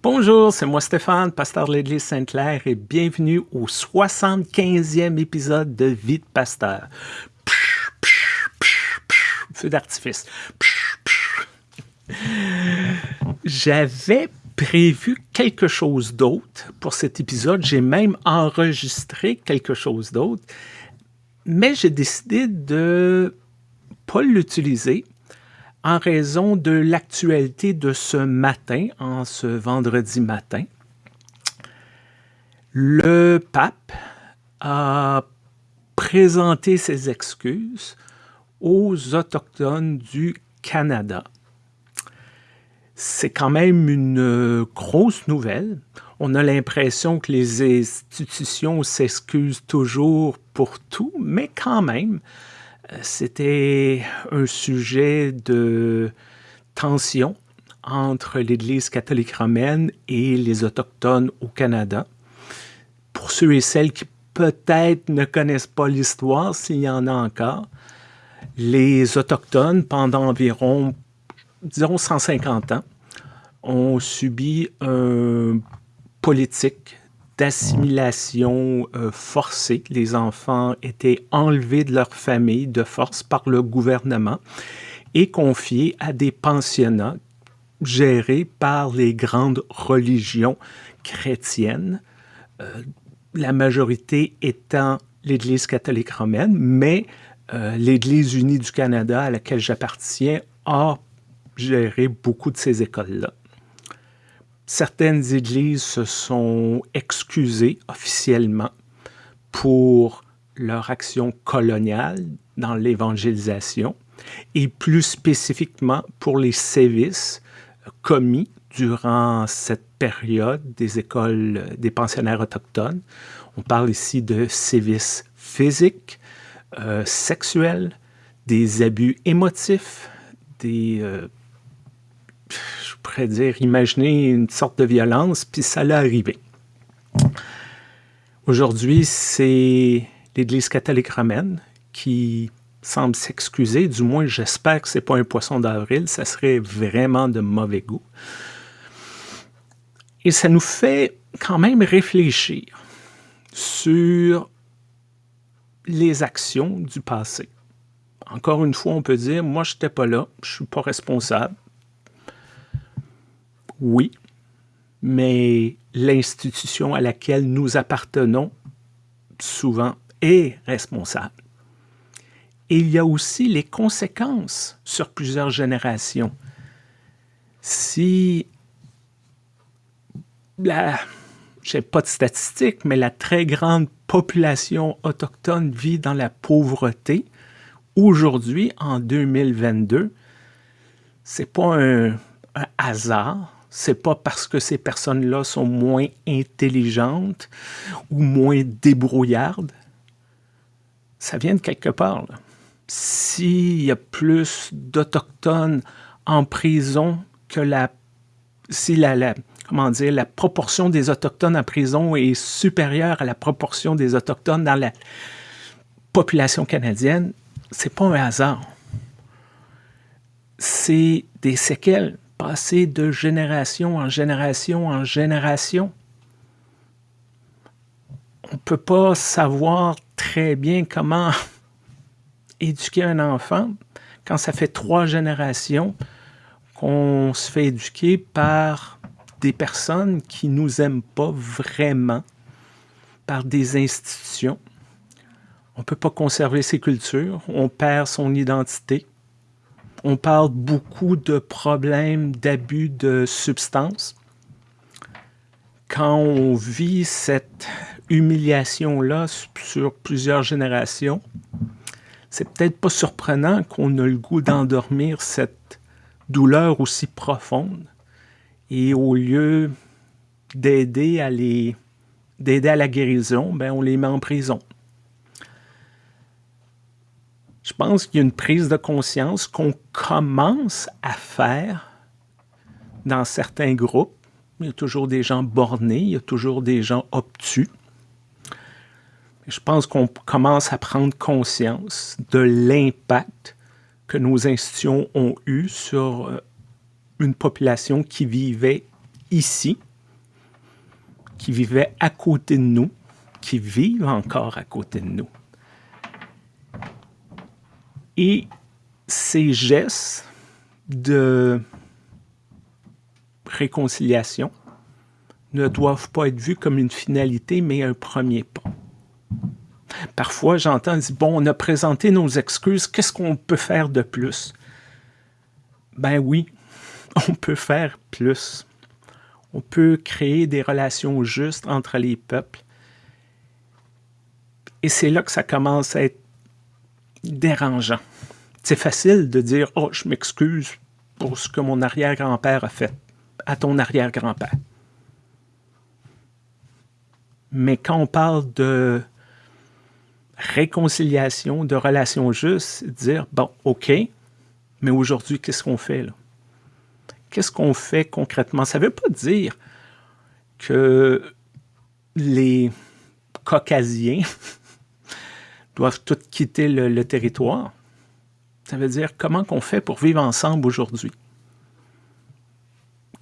Bonjour, c'est moi Stéphane, pasteur de l'Église Sainte-Claire et bienvenue au 75e épisode de Vie de pasteur. Feu d'artifice. J'avais prévu quelque chose d'autre pour cet épisode. J'ai même enregistré quelque chose d'autre, mais j'ai décidé de pas l'utiliser en raison de l'actualité de ce matin, en ce vendredi matin. Le pape a présenté ses excuses aux Autochtones du Canada. C'est quand même une grosse nouvelle. On a l'impression que les institutions s'excusent toujours pour tout, mais quand même, c'était un sujet de tension entre l'Église catholique romaine et les Autochtones au Canada. Pour ceux et celles qui peut-être ne connaissent pas l'histoire, s'il y en a encore, les Autochtones, pendant environ, disons, 150 ans, ont subi une politique d'assimilation euh, forcée. Les enfants étaient enlevés de leur famille de force par le gouvernement et confiés à des pensionnats gérés par les grandes religions chrétiennes, euh, la majorité étant l'Église catholique romaine, mais euh, l'Église unie du Canada, à laquelle j'appartiens, a géré beaucoup de ces écoles-là. Certaines églises se sont excusées officiellement pour leur action coloniale dans l'évangélisation et plus spécifiquement pour les sévices commis durant cette période des écoles des pensionnaires autochtones. On parle ici de sévices physiques, euh, sexuels, des abus émotifs, des euh, je pourrais dire, imaginer une sorte de violence, puis ça l'a arrivé. Aujourd'hui, c'est l'Église catholique romaine qui semble s'excuser, du moins j'espère que ce n'est pas un poisson d'avril, ça serait vraiment de mauvais goût. Et ça nous fait quand même réfléchir sur les actions du passé. Encore une fois, on peut dire, moi, je n'étais pas là, je ne suis pas responsable, oui, mais l'institution à laquelle nous appartenons souvent est responsable. Et il y a aussi les conséquences sur plusieurs générations. Si je n'ai pas de statistiques, mais la très grande population autochtone vit dans la pauvreté, aujourd'hui, en 2022, c'est pas un hasard, c'est pas parce que ces personnes-là sont moins intelligentes ou moins débrouillardes. Ça vient de quelque part. S'il y a plus d'Autochtones en prison que la... Si la, comment dire, la proportion des Autochtones en prison est supérieure à la proportion des Autochtones dans la population canadienne, c'est pas un hasard. C'est des séquelles passer de génération en génération en génération. On ne peut pas savoir très bien comment éduquer un enfant quand ça fait trois générations qu'on se fait éduquer par des personnes qui nous aiment pas vraiment, par des institutions. On ne peut pas conserver ses cultures, on perd son identité on parle beaucoup de problèmes d'abus de substances. Quand on vit cette humiliation-là sur plusieurs générations, c'est peut-être pas surprenant qu'on ait le goût d'endormir cette douleur aussi profonde. Et au lieu d'aider à à la guérison, ben on les met en prison. Je pense qu'il y a une prise de conscience qu'on commence à faire dans certains groupes. Il y a toujours des gens bornés, il y a toujours des gens obtus. Je pense qu'on commence à prendre conscience de l'impact que nos institutions ont eu sur euh, une population qui vivait ici, qui vivaient à côté de nous, qui vivent encore à côté de nous. Et ces gestes de réconciliation ne doivent pas être vus comme une finalité, mais un premier pas. Parfois, j'entends dire, bon, on a présenté nos excuses, qu'est-ce qu'on peut faire de plus? Ben oui, on peut faire plus. On peut créer des relations justes entre les peuples. Et c'est là que ça commence à être dérangeant. C'est facile de dire « Oh, je m'excuse pour ce que mon arrière-grand-père a fait à ton arrière-grand-père. » Mais quand on parle de réconciliation, de relations justes, dire « Bon, OK, mais aujourd'hui, qu'est-ce qu'on fait là? Qu'est-ce qu'on fait concrètement? Ça ne veut pas dire que les Caucasiens doivent tous quitter le, territoire. Ça veut dire comment qu'on fait pour vivre ensemble aujourd'hui?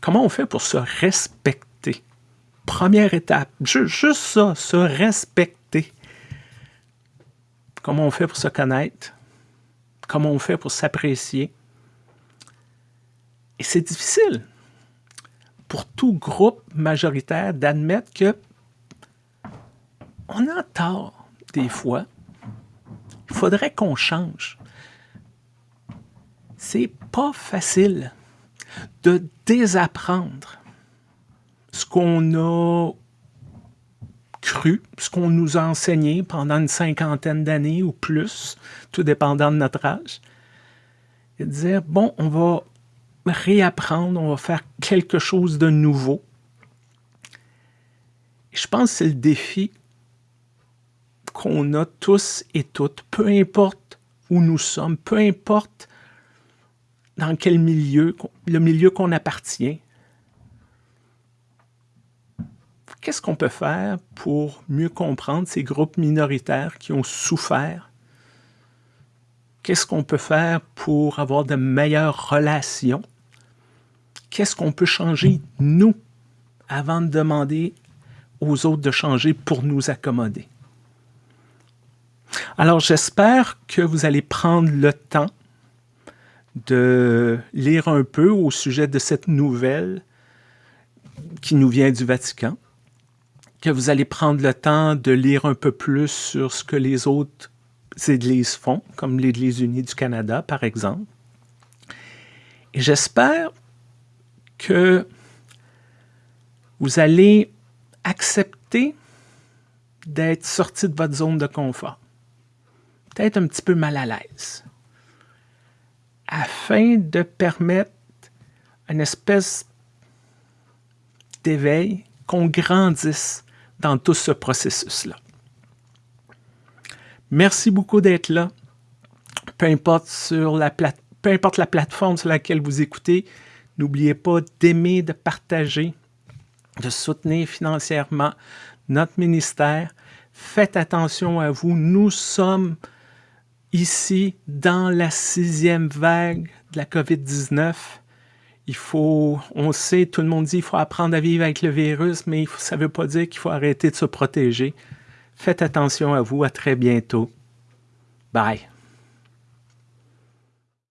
Comment on fait pour se respecter? Première étape, juste ça, se respecter. Comment on fait pour se connaître? Comment on fait pour s'apprécier? Et c'est difficile pour tout groupe majoritaire d'admettre que on a tort des fois il faudrait qu'on change. C'est pas facile de désapprendre ce qu'on a cru, ce qu'on nous a enseigné pendant une cinquantaine d'années ou plus, tout dépendant de notre âge, et de dire, bon, on va réapprendre, on va faire quelque chose de nouveau. Je pense que c'est le défi qu'on a tous et toutes, peu importe où nous sommes, peu importe dans quel milieu, le milieu qu'on appartient. Qu'est-ce qu'on peut faire pour mieux comprendre ces groupes minoritaires qui ont souffert? Qu'est-ce qu'on peut faire pour avoir de meilleures relations? Qu'est-ce qu'on peut changer, nous, avant de demander aux autres de changer pour nous accommoder? Alors, j'espère que vous allez prendre le temps de lire un peu au sujet de cette nouvelle qui nous vient du Vatican, que vous allez prendre le temps de lire un peu plus sur ce que les autres églises font, comme l'Église unie du Canada, par exemple. Et j'espère que vous allez accepter d'être sorti de votre zone de confort peut-être un petit peu mal à l'aise, afin de permettre une espèce d'éveil, qu'on grandisse dans tout ce processus-là. Merci beaucoup d'être là. Peu importe, la peu importe la plateforme sur laquelle vous écoutez, n'oubliez pas d'aimer, de partager, de soutenir financièrement notre ministère. Faites attention à vous. Nous sommes ici, dans la sixième vague de la COVID-19, il faut, on sait, tout le monde dit qu'il faut apprendre à vivre avec le virus, mais ça ne veut pas dire qu'il faut arrêter de se protéger. Faites attention à vous, à très bientôt. Bye.